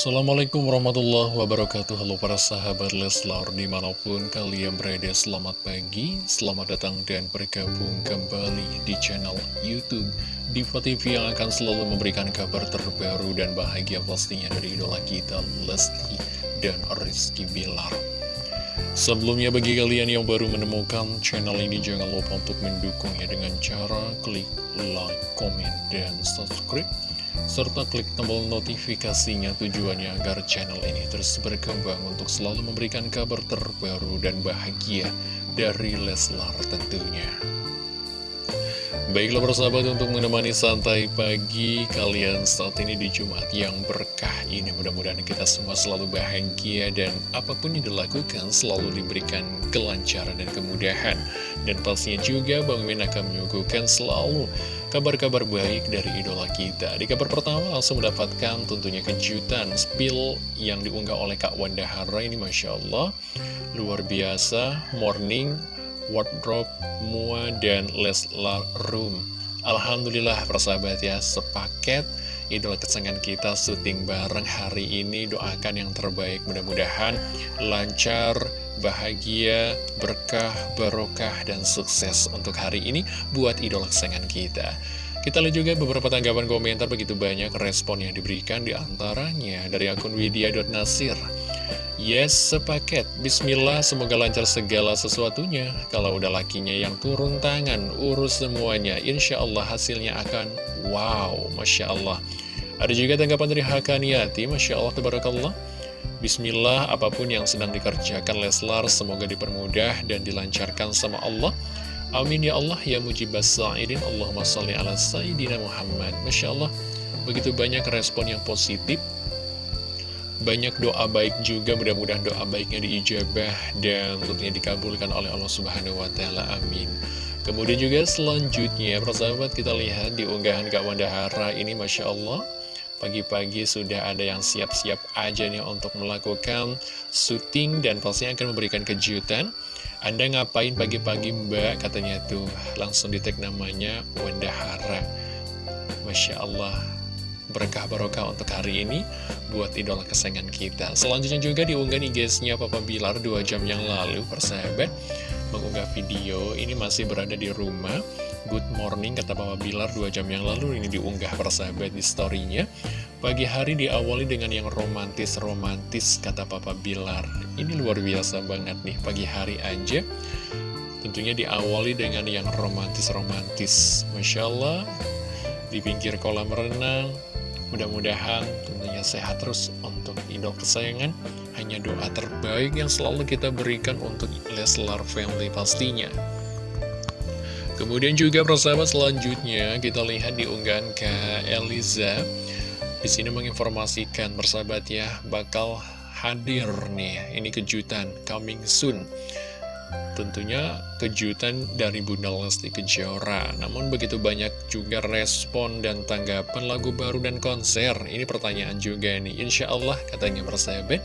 Assalamualaikum warahmatullahi wabarakatuh. Halo para sahabat Leslar Di mana pun kalian berada selamat pagi Selamat datang dan bergabung kembali di channel Youtube Diva TV yang akan selalu memberikan kabar terbaru dan bahagia pastinya dari idola kita Lesti dan Rizky Bilar. Sebelumnya bagi kalian yang baru menemukan channel ini jangan lupa untuk mendukungnya dengan cara klik like, komen, dan subscribe serta klik tombol notifikasinya tujuannya agar channel ini terus berkembang untuk selalu memberikan kabar terbaru dan bahagia dari Leslar tentunya. Baiklah persahabat untuk menemani santai pagi kalian saat ini di Jumat yang berkah ini. Mudah-mudahan kita semua selalu bahagia dan apa pun yang dilakukan selalu diberikan kelancaran dan kemudahan. Dan pastinya juga Bang Min akan menyuguhkan selalu kabar-kabar baik dari idola kita. Di kabar pertama langsung mendapatkan tentunya kejutan spill yang diunggah oleh Kak Wanda Hara ini Masya Allah. Luar biasa, morning wardrobe, mua, dan Leslar Room. Alhamdulillah persahabat ya, sepaket idola kesenangan kita syuting bareng hari ini. Doakan yang terbaik, mudah-mudahan lancar, bahagia, berkah, barokah, dan sukses untuk hari ini buat idola kesenangan kita. Kita lihat juga beberapa tanggapan komentar begitu banyak respon yang diberikan di antaranya dari akun widya.nasir. Yes, sepaket. Bismillah, semoga lancar segala sesuatunya. Kalau udah lakinya yang turun tangan, urus semuanya. Insya Allah hasilnya akan wow, Masya Allah. Ada juga tanggapan dari Hakaniati, Masya Allah, Tabarakallah. Bismillah, apa pun yang sedang dikerjakan Leslar, semoga dipermudah dan dilancarkan sama Allah. Amin ya Allah, ya mujibas sa'idin, Allahumma salli ala Sayyidina Muhammad. Masya Allah, begitu banyak respon yang positif banyak doa baik juga, mudah-mudahan doa baiknya diijabah dan tentunya dikabulkan oleh Allah Subhanahu wa Ta'ala. Amin. Kemudian juga selanjutnya, persahabat kita lihat di unggahan Kak Wanda Hara ini, Masya Allah. Pagi-pagi sudah ada yang siap-siap aja nih untuk melakukan syuting dan pastinya akan memberikan kejutan. Anda ngapain pagi-pagi mbak? Katanya tuh langsung di tag namanya Wanda Hara. Masya Allah, berkah barokah untuk hari ini buat idola kesayangan kita. Selanjutnya juga diunggah nih guysnya Papa Bilar 2 jam yang lalu, persahabat, mengunggah video ini masih berada di rumah. Good morning kata Papa Bilar 2 jam yang lalu ini diunggah persahabat di storynya. Pagi hari diawali dengan yang romantis-romantis kata Papa Bilar. Ini luar biasa banget nih pagi hari aja. Tentunya diawali dengan yang romantis-romantis. Masya Allah, di pinggir kolam renang, Mudah-mudahan tentunya sehat terus untuk idol kesayangan. Hanya doa terbaik yang selalu kita berikan untuk Leslar Family pastinya. Kemudian juga persahabat selanjutnya kita lihat di unggahan ke Eliza. Di sini menginformasikan persahabat ya bakal hadir nih. Ini kejutan coming soon. Tentunya kejutan dari Bunda Lesti Kejora. Namun begitu banyak juga respon dan tanggapan lagu baru dan konser. Ini pertanyaan juga nih. Insya Allah katanya persahabat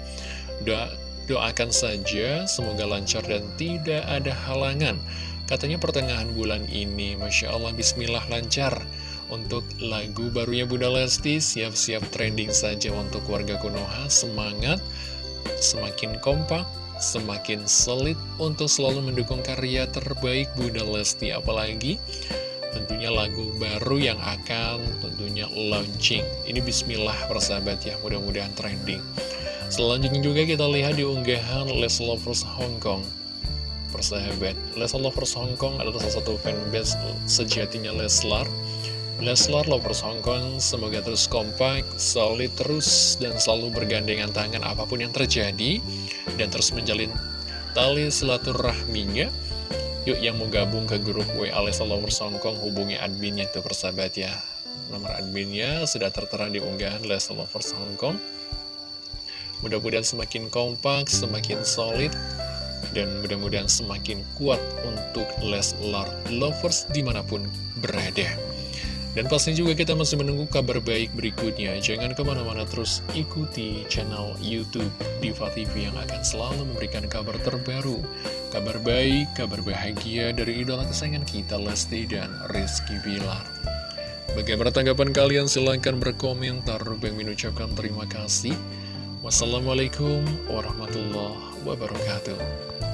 Doa, Doakan saja semoga lancar dan tidak ada halangan. Katanya pertengahan bulan ini Masya Allah Bismillah lancar. Untuk lagu barunya Bunda Lesti Siap-siap trending saja untuk warga Konoha. Semangat Semakin kompak semakin solid untuk selalu mendukung karya terbaik Bunda Lesti apalagi tentunya lagu baru yang akan tentunya launching. Ini bismillah persahabat ya mudah-mudahan trending. Selanjutnya juga kita lihat di unggahan Les Lovers Hong Kong. Persahabat Les Lovers Hong Kong adalah salah satu fanbase sejatinya Leslar Leslar Lovers Hong Kong semoga terus kompak, solid terus, dan selalu bergandengan tangan apa pun yang terjadi, dan terus menjalin tali silaturahminya. Yuk yang mau gabung ke grup WA Leslar Lovers Hong Kong, hubungi adminnya itu persahabat ya. Nomor adminnya sudah tertera di unggahan Leslar Lovers Hong Kong. Mudah-mudahan semakin kompak, semakin solid, dan mudah-mudahan semakin kuat untuk Leslar Lovers di mana pun berada. Dan pastinya juga kita masih menunggu kabar baik berikutnya. Jangan ke mana-mana terus ikuti channel Youtube Diva TV yang akan selalu memberikan kabar terbaru. Kabar baik, kabar bahagia dari idola kesayangan kita Lesti dan Rizky Bilar. Bagaimana tanggapan kalian? Silahkan berkomentar. Bang ucapkan terima kasih. Wassalamualaikum warahmatullahi wabarakatuh.